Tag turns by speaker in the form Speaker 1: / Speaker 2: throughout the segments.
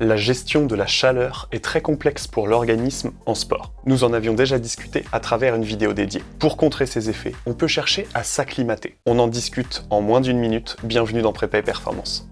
Speaker 1: La gestion de la chaleur est très complexe pour l'organisme en sport. Nous en avions déjà discuté à travers une vidéo dédiée. Pour contrer ces effets, on peut chercher à s'acclimater. On en discute en moins d'une minute, bienvenue dans Prépa et Performance.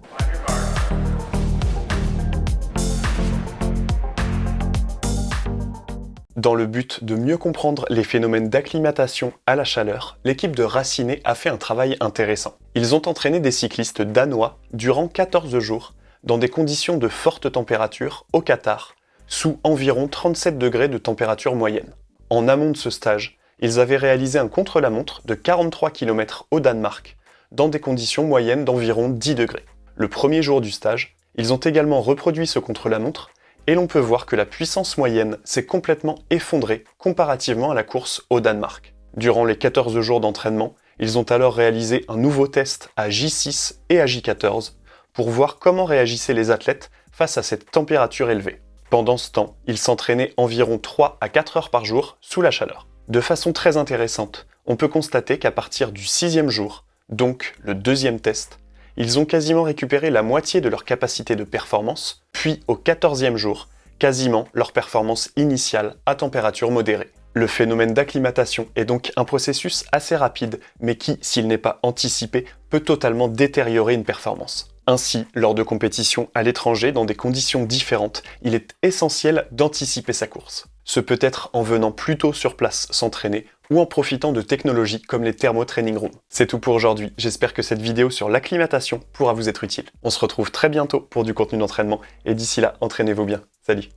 Speaker 1: Dans le but de mieux comprendre les phénomènes d'acclimatation à la chaleur, l'équipe de Raciné a fait un travail intéressant. Ils ont entraîné des cyclistes danois durant 14 jours dans des conditions de forte température au Qatar, sous environ 37 degrés de température moyenne. En amont de ce stage, ils avaient réalisé un contre-la-montre de 43 km au Danemark, dans des conditions moyennes d'environ 10 degrés. Le premier jour du stage, ils ont également reproduit ce contre-la-montre, et l'on peut voir que la puissance moyenne s'est complètement effondrée comparativement à la course au Danemark. Durant les 14 jours d'entraînement, ils ont alors réalisé un nouveau test à J6 et à J14 pour voir comment réagissaient les athlètes face à cette température élevée. Pendant ce temps, ils s'entraînaient environ 3 à 4 heures par jour sous la chaleur. De façon très intéressante, on peut constater qu'à partir du sixième jour, donc le deuxième test, ils ont quasiment récupéré la moitié de leur capacité de performance, puis au quatorzième jour, quasiment leur performance initiale à température modérée. Le phénomène d'acclimatation est donc un processus assez rapide, mais qui, s'il n'est pas anticipé, peut totalement détériorer une performance. Ainsi, lors de compétitions à l'étranger dans des conditions différentes, il est essentiel d'anticiper sa course. Ce peut être en venant plus tôt sur place s'entraîner ou en profitant de technologies comme les thermo-training rooms. C'est tout pour aujourd'hui, j'espère que cette vidéo sur l'acclimatation pourra vous être utile. On se retrouve très bientôt pour du contenu d'entraînement et d'ici là, entraînez-vous bien. Salut